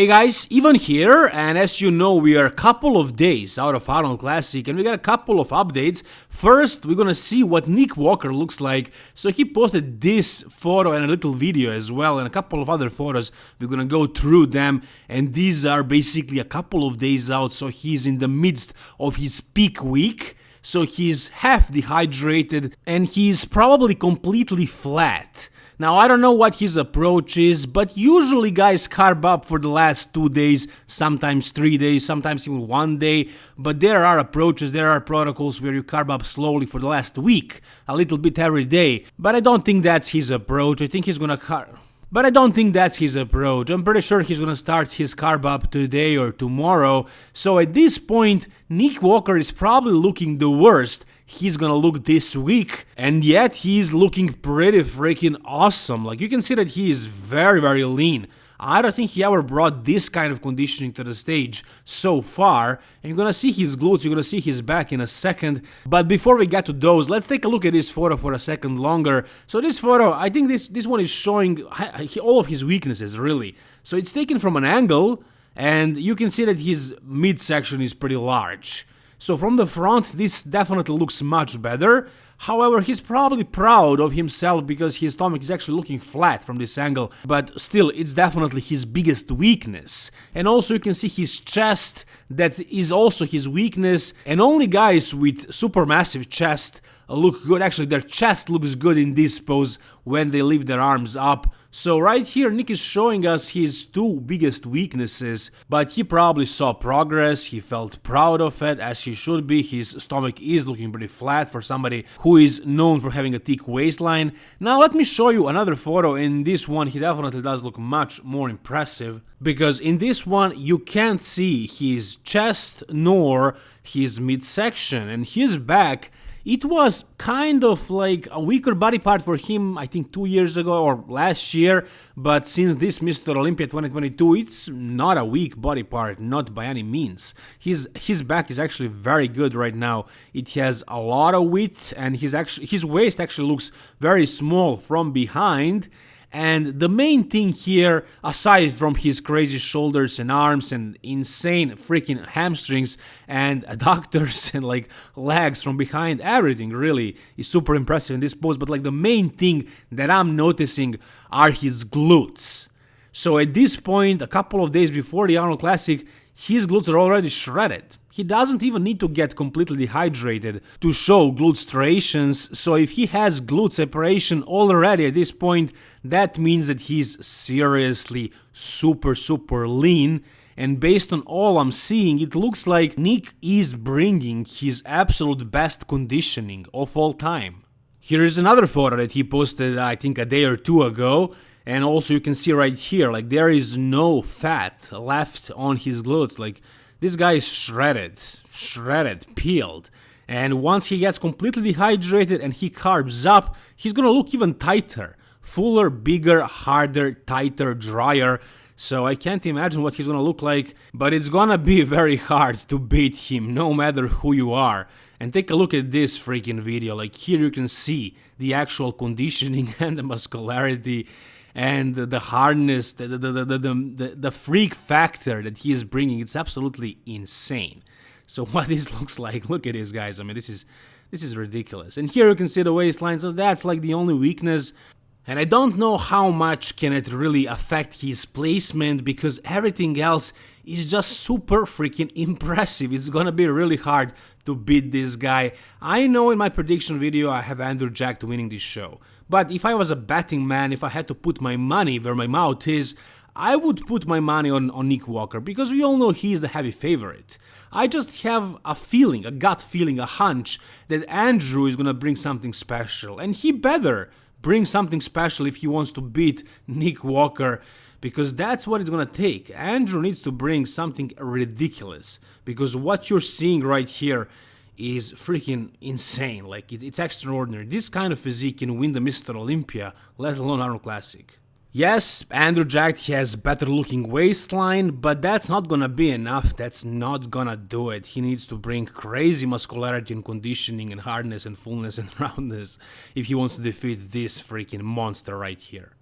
Hey guys, Ivan here, and as you know, we are a couple of days out of Arnold Classic, and we got a couple of updates. First, we're gonna see what Nick Walker looks like. So he posted this photo and a little video as well, and a couple of other photos. We're gonna go through them, and these are basically a couple of days out, so he's in the midst of his peak week. So he's half dehydrated, and he's probably completely flat. Now I don't know what his approach is, but usually guys carb up for the last two days, sometimes three days, sometimes even one day, but there are approaches, there are protocols where you carb up slowly for the last week, a little bit every day, but I don't think that's his approach, I think he's gonna carb... But I don't think that's his approach. I'm pretty sure he's gonna start his carb up today or tomorrow. So at this point, Nick Walker is probably looking the worst he's gonna look this week and yet he's looking pretty freaking awesome like you can see that he is very very lean I don't think he ever brought this kind of conditioning to the stage so far. And you're gonna see his glutes, you're gonna see his back in a second. But before we get to those, let's take a look at this photo for a second longer. So this photo, I think this, this one is showing all of his weaknesses, really. So it's taken from an angle, and you can see that his midsection is pretty large. So from the front, this definitely looks much better. However, he's probably proud of himself because his stomach is actually looking flat from this angle, but still, it's definitely his biggest weakness. And also you can see his chest, that is also his weakness, and only guys with supermassive chest Uh, look good. Actually, their chest looks good in this pose when they lift their arms up. So right here, Nick is showing us his two biggest weaknesses, but he probably saw progress, he felt proud of it, as he should be, his stomach is looking pretty flat for somebody who is known for having a thick waistline. Now let me show you another photo, in this one he definitely does look much more impressive, because in this one you can't see his chest nor his midsection, and his back it was kind of like a weaker body part for him, I think two years ago or last year, but since this Mr. Olympia 2022, it's not a weak body part, not by any means. His his back is actually very good right now. It has a lot of width and his actually his waist actually looks very small from behind and the main thing here, aside from his crazy shoulders and arms and insane freaking hamstrings and adductors and like legs from behind, everything really is super impressive in this pose. But like the main thing that I'm noticing are his glutes. So at this point, a couple of days before the Arnold Classic, his glutes are already shredded. He doesn't even need to get completely dehydrated to show glute striations, so if he has glute separation already at this point, that means that he's seriously super super lean and based on all I'm seeing, it looks like Nick is bringing his absolute best conditioning of all time. Here is another photo that he posted I think a day or two ago and also you can see right here like there is no fat left on his glutes like this guy is shredded, shredded, peeled. And once he gets completely dehydrated and he carbs up, he's gonna look even tighter. Fuller, bigger, harder, tighter, drier. So I can't imagine what he's gonna look like, but it's gonna be very hard to beat him, no matter who you are. And take a look at this freaking video, like here you can see the actual conditioning and the muscularity and the hardness, the, the, the, the, the, the freak factor that he is bringing, it's absolutely insane. So what this looks like, look at this guys, I mean this is this is ridiculous. And here you can see the waistline, so that's like the only weakness. And I don't know how much can it really affect his placement because everything else is just super freaking impressive. It's gonna be really hard to beat this guy. I know in my prediction video I have Andrew Jack winning this show. But if I was a betting man, if I had to put my money where my mouth is, I would put my money on, on Nick Walker because we all know he is the heavy favorite. I just have a feeling, a gut feeling, a hunch that Andrew is gonna bring something special, and he better bring something special if he wants to beat Nick Walker because that's what it's gonna take. Andrew needs to bring something ridiculous because what you're seeing right here is freaking insane. Like it's extraordinary. This kind of physique can win the Mr. Olympia, let alone Arnold Classic. Yes, Andrew Jack has better looking waistline, but that's not gonna be enough, that's not gonna do it. He needs to bring crazy muscularity and conditioning and hardness and fullness and roundness if he wants to defeat this freaking monster right here.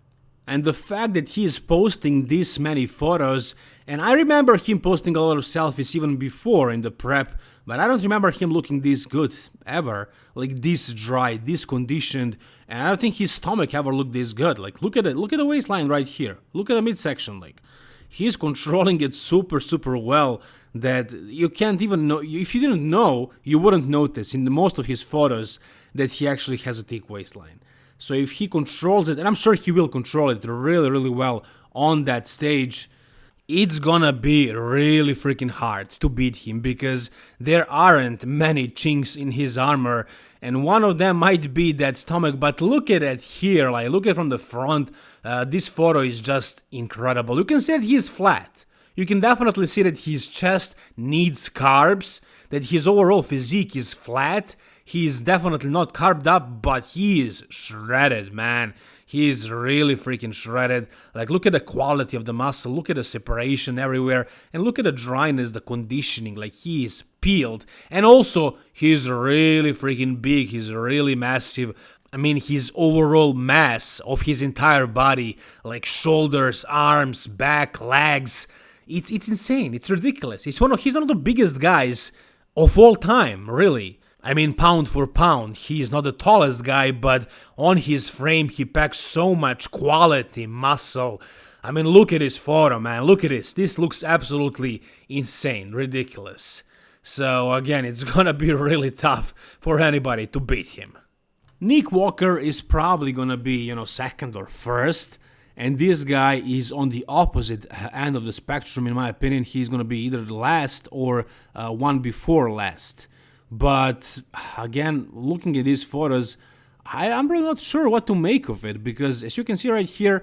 And the fact that he is posting this many photos And I remember him posting a lot of selfies even before in the prep, but I don't remember him looking this good ever. Like this dry, this conditioned, and I don't think his stomach ever looked this good. Like look at it, look at the waistline right here. Look at the midsection, like he's controlling it super super well that you can't even know if you didn't know you wouldn't notice in most of his photos that he actually has a thick waistline so if he controls it and i'm sure he will control it really really well on that stage it's gonna be really freaking hard to beat him because there aren't many chinks in his armor and one of them might be that stomach but look at it here like look at from the front. Uh, this photo is just incredible. You can see that he's flat. You can definitely see that his chest needs carbs that his overall physique is flat he's definitely not carbed up but he is shredded man he is really freaking shredded. Like, look at the quality of the muscle, look at the separation everywhere, and look at the dryness, the conditioning. Like, he is peeled. And also, he's really freaking big, he's really massive. I mean, his overall mass of his entire body, like shoulders, arms, back, legs, it's it's insane. It's ridiculous. He's one of he's one of the biggest guys of all time, really. I mean, pound for pound, he is not the tallest guy, but on his frame, he packs so much quality, muscle. I mean, look at his photo, man. Look at this. This looks absolutely insane, ridiculous. So, again, it's gonna be really tough for anybody to beat him. Nick Walker is probably gonna be, you know, second or first. And this guy is on the opposite end of the spectrum, in my opinion. He's gonna be either the last or uh, one before last. But again, looking at these photos, I, am really not sure what to make of it because as you can see right here,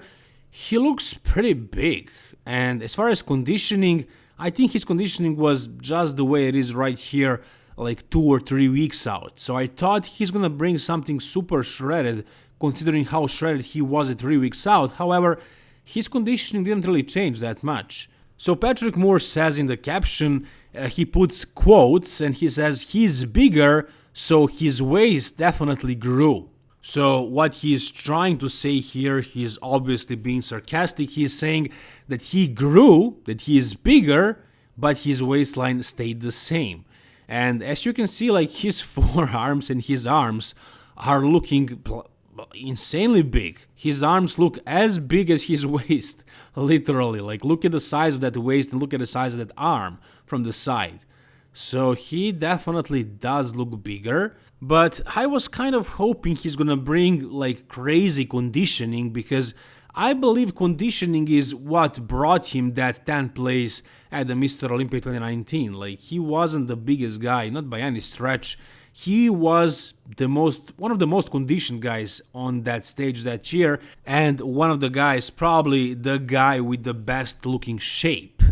he looks pretty big. And as far as conditioning, I think his conditioning was just the way it is right here, like two or three weeks out. So I thought he's gonna bring something super shredded, considering how shredded he was at three weeks out. However, his conditioning didn't really change that much. So Patrick Moore says in the caption, uh, he puts quotes and he says he's bigger, so his waist definitely grew. So what he is trying to say here, he's obviously being sarcastic. He's saying that he grew, that he is bigger, but his waistline stayed the same. And as you can see, like his forearms and his arms are looking insanely big. His arms look as big as his waist, literally. Like, look at the size of that waist and look at the size of that arm from the side. So he definitely does look bigger, but I was kind of hoping he's gonna bring like crazy conditioning because I believe conditioning is what brought him that 10th place at the Mr. Olympia 2019. Like he wasn't the biggest guy, not by any stretch he was the most one of the most conditioned guys on that stage that year and one of the guys probably the guy with the best looking shape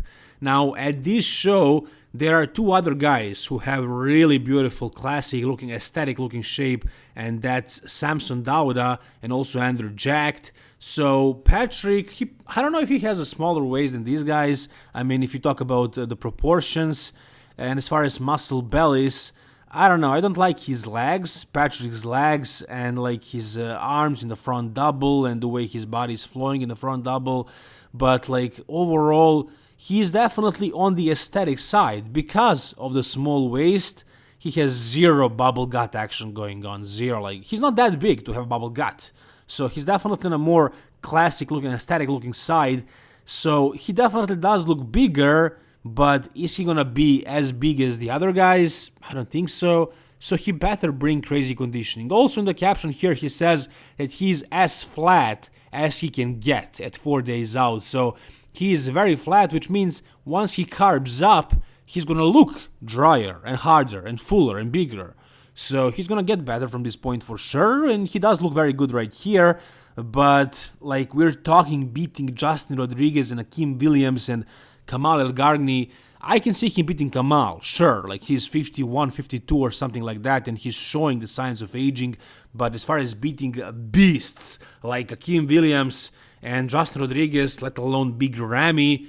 now at this show there are two other guys who have really beautiful classic looking aesthetic looking shape and that's Samson Dauda and also Andrew Jacked so Patrick, he, I don't know if he has a smaller waist than these guys. I mean, if you talk about uh, the proportions, and as far as muscle bellies, I don't know. I don't like his legs, Patrick's legs, and like his uh, arms in the front double and the way his body is flowing in the front double. But like overall, he's definitely on the aesthetic side because of the small waist. He has zero bubble gut action going on. Zero. Like he's not that big to have bubble gut. So he's definitely on a more classic looking, aesthetic looking side. So he definitely does look bigger but is he gonna be as big as the other guys? I don't think so. So he better bring crazy conditioning. Also in the caption here he says that he's as flat as he can get at 4 days out. So he is very flat which means once he carbs up he's gonna look drier and harder and fuller and bigger. So he's gonna get better from this point for sure and he does look very good right here. But like we're talking beating Justin Rodriguez and Akim Williams and Kamal Elgargni, I can see him beating Kamal, sure, like he's 51, 52 or something like that, and he's showing the signs of aging. But as far as beating beasts like Akim Williams and Justin Rodriguez, let alone Big Ramy,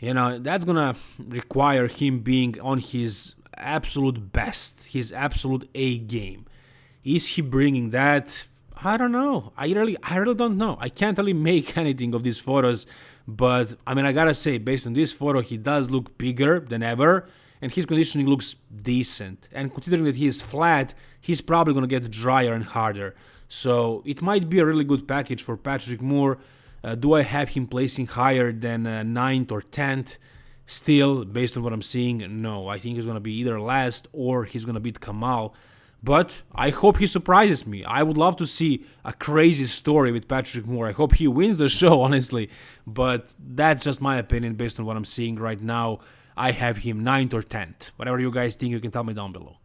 you know, that's gonna require him being on his absolute best, his absolute A game. Is he bringing that? I don't know. I really, I really don't know. I can't really make anything of these photos, but I mean, I gotta say, based on this photo, he does look bigger than ever, and his conditioning looks decent. And considering that he is flat, he's probably gonna get drier and harder. So it might be a really good package for Patrick Moore. Uh, do I have him placing higher than uh, 9th or 10th? Still, based on what I'm seeing, no. I think he's gonna be either last or he's gonna beat Kamal. But I hope he surprises me. I would love to see a crazy story with Patrick Moore. I hope he wins the show, honestly. But that's just my opinion based on what I'm seeing right now. I have him 9th or 10th. Whatever you guys think, you can tell me down below.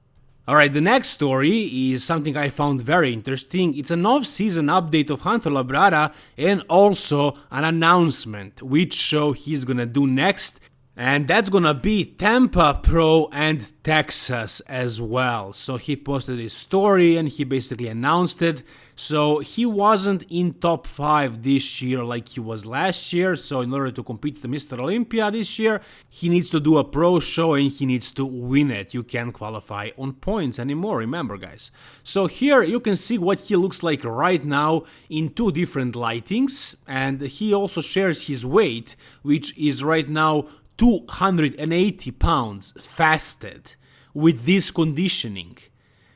Alright, the next story is something I found very interesting. It's an off-season update of Hunter Labrada and also an announcement which show he's gonna do next and that's gonna be Tampa Pro and Texas as well. So he posted his story and he basically announced it. So he wasn't in top 5 this year like he was last year. So in order to compete the Mr. Olympia this year, he needs to do a pro show and he needs to win it. You can't qualify on points anymore, remember guys. So here you can see what he looks like right now in two different lightings. And he also shares his weight, which is right now 280 pounds fasted with this conditioning.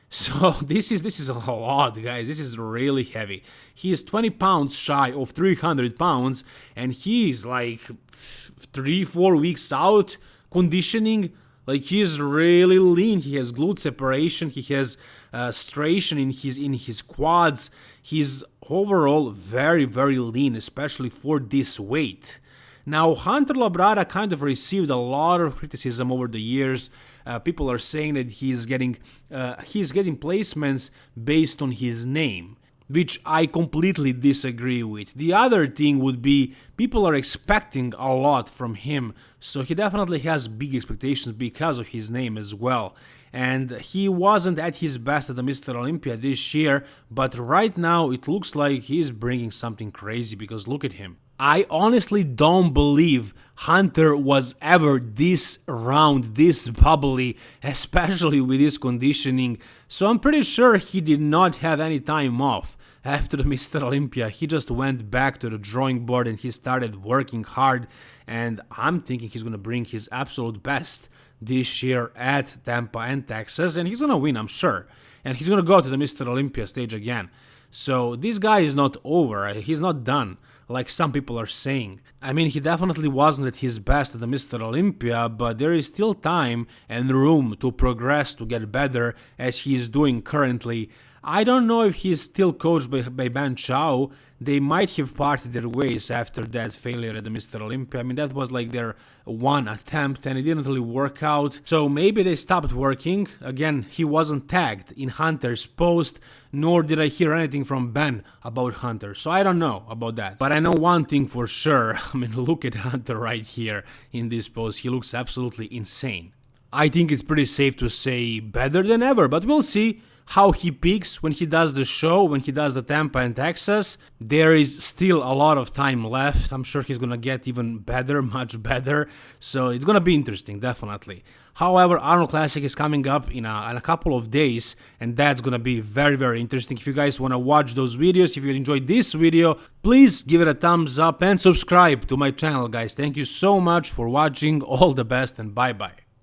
So this is this is a lot, guys. This is really heavy. He is 20 pounds shy of 300 pounds, and he is like three, four weeks out conditioning. Like he is really lean. He has glute separation. He has uh, striation in his in his quads. He's overall very very lean, especially for this weight. Now, Hunter Labrada kind of received a lot of criticism over the years. Uh, people are saying that he's getting uh, he's getting placements based on his name, which I completely disagree with. The other thing would be people are expecting a lot from him, so he definitely has big expectations because of his name as well and he wasn't at his best at the Mr. Olympia this year, but right now it looks like he's bringing something crazy because look at him. I honestly don't believe Hunter was ever this round, this bubbly, especially with his conditioning, so I'm pretty sure he did not have any time off. After the Mr. Olympia, he just went back to the drawing board and he started working hard, and I'm thinking he's gonna bring his absolute best this year at Tampa and Texas, and he's gonna win, I'm sure. And he's gonna go to the Mr. Olympia stage again. So this guy is not over, he's not done like some people are saying. I mean, he definitely wasn't at his best at the Mr. Olympia, but there is still time and room to progress to get better as he is doing currently. I don't know if he's still coached by, by Ben Chow. They might have parted their ways after that failure at the Mr. Olympia. I mean, that was like their one attempt and it didn't really work out. So maybe they stopped working. Again, he wasn't tagged in Hunter's post, nor did I hear anything from Ben about Hunter. So I don't know about that. But I know one thing for sure. I mean, look at Hunter right here in this post. He looks absolutely insane. I think it's pretty safe to say better than ever, but we'll see how he peaks when he does the show, when he does the Tampa and Texas. There is still a lot of time left. I'm sure he's gonna get even better, much better. So it's gonna be interesting, definitely. However, Arnold Classic is coming up in a, in a couple of days, and that's gonna be very, very interesting. If you guys wanna watch those videos, if you enjoyed this video, please give it a thumbs up and subscribe to my channel, guys. Thank you so much for watching. All the best, and bye bye.